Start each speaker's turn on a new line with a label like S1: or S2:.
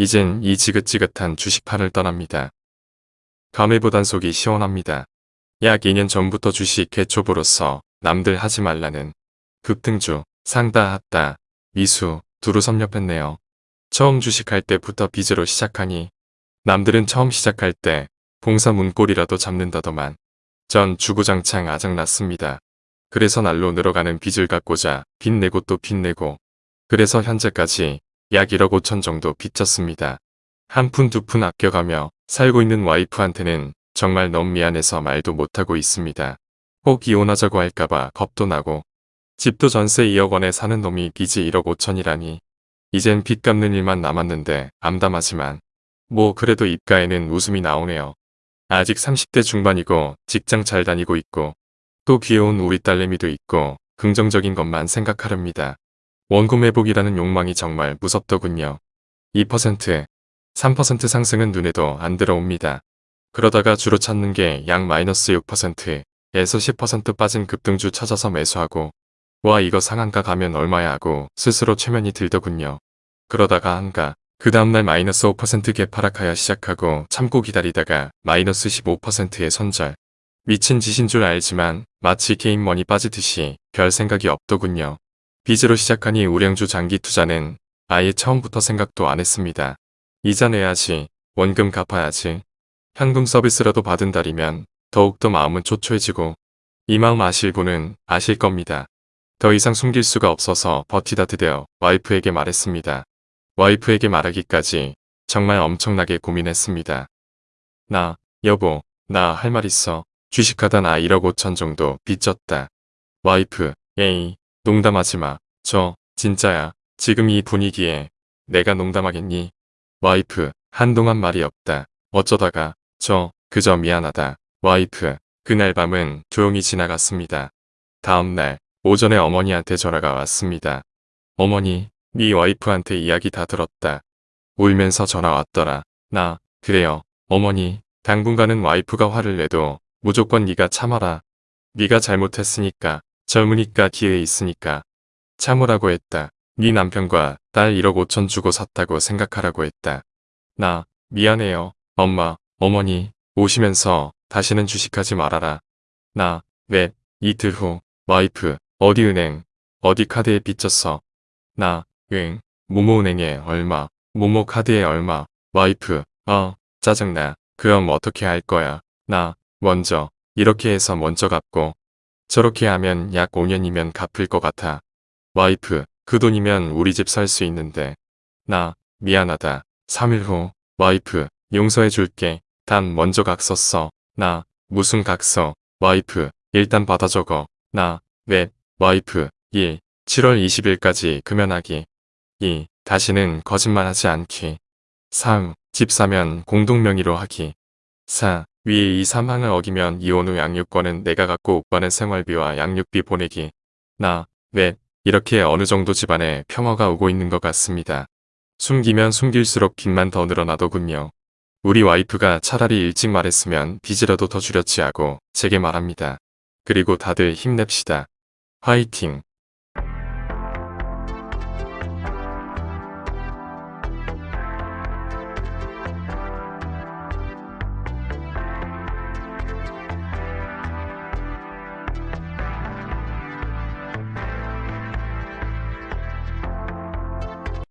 S1: 이젠 이 지긋지긋한 주식판을 떠납니다. 감회보 단 속이 시원합니다. 약 2년 전부터 주식 개초보로서 남들 하지 말라는 급등주, 상다 하다, 미수, 두루 섭렵했네요. 처음 주식할 때부터 빚으로 시작하니 남들은 처음 시작할 때 봉사 문고리라도 잡는다더만 전 주구장창 아작났습니다. 그래서 날로 늘어가는 빚을 갚고자 빚내고 또 빚내고 그래서 현재까지 약 1억 5천 정도 빚졌습니다. 한 푼 두 푼 아껴가며 살고 있는 와이프한테는 정말 너무 미안해서 말도 못하고 있습니다. 꼭 이혼하자고 할까봐 겁도 나고 집도 전세 2억 원에 사는 놈이 빚이 1억 5천이라니 이젠 빚 갚는 일만 남았는데 암담하지만 뭐 그래도 입가에는 웃음이 나오네요. 아직 30대 중반이고 직장 잘 다니고 있고 또 귀여운 우리 딸내미도 있고 긍정적인 것만 생각하렵니다. 원금 회복이라는 욕망이 정말 무섭더군요. 2%, 3% 상승은 눈에도 안 들어옵니다. 그러다가 주로 찾는 게 약 마이너스 6%에서 10% 빠진 급등주 찾아서 매수하고 와 이거 상한가 가면 얼마야 하고 스스로 최면이 들더군요. 그러다가 한가 그 다음날 마이너스 5% 개 파락하여 시작하고 참고 기다리다가 마이너스 15%의 손절 미친 짓인 줄 알지만 마치 게임머니 빠지듯이 별 생각이 없더군요. 빚으로 시작하니 우량주 장기 투자는 아예 처음부터 생각도 안 했습니다. 이자 내야지, 원금 갚아야지, 현금 서비스라도 받은 달이면 더욱더 마음은 초초해지고 이 마음 아실 분은 아실 겁니다. 더 이상 숨길 수가 없어서 버티다 드디어 와이프에게 말했습니다. 와이프에게 말하기까지 정말 엄청나게 고민했습니다. 나, 여보, 나 할 말 있어. 주식하다 나 1억 5천 정도 빚졌다. 와이프, 에이, 농담하지 마. 저, 진짜야. 지금 이 분위기에 내가 농담하겠니? 와이프, 한동안 말이 없다. 어쩌다가, 저, 그저 미안하다. 와이프, 그날 밤은 조용히 지나갔습니다. 다음날, 오전에 어머니한테 전화가 왔습니다. 어머니, 네 와이프한테 이야기 다 들었다. 울면서 전화 왔더라. 나, 그래요. 어머니, 당분간은 와이프가 화를 내도 무조건 네가 참아라. 네가 잘못했으니까, 젊으니까 기회 있으니까. 참으라고 했다. 네 남편과 딸 1억 5천 주고 샀다고 생각하라고 했다. 나, 미안해요. 엄마, 어머니, 오시면서 다시는 주식하지 말아라. 나, 넵, 이틀 후, 와이프, 어디 은행, 어디 카드에 빚졌어. 나, 응, 모모은행에 얼마, 모모 카드에 얼마, 와이프, 어, 짜증나. 그럼 어떻게 할 거야. 나, 먼저, 이렇게 해서 먼저 갚고, 저렇게 하면 약 5년이면 갚을 것 같아. 와이프, 그 돈이면 우리 집 살 수 있는데. 나, 미안하다. 3일 후, 와이프, 용서해 줄게. 단 먼저 각서 나, 무슨 각서, 와이프, 일단 받아 적어. 나, 넵, 와이프, 1, 7월 20일까지 금연하기. 2. 다시는 거짓말하지 않기. 3. 집 사면 공동명의로 하기. 4. 위의 이 사항을 어기면 이혼 후 양육권은 내가 갖고 오빠는 생활비와 양육비 보내기. 나, 왜, 이렇게 어느 정도 집안에 평화가 오고 있는 것 같습니다. 숨기면 숨길수록 빚만 더 늘어나더군요. 우리 와이프가 차라리 일찍 말했으면 빚이라도 더 줄였지 하고 제게 말합니다. 그리고 다들 힘냅시다. 화이팅!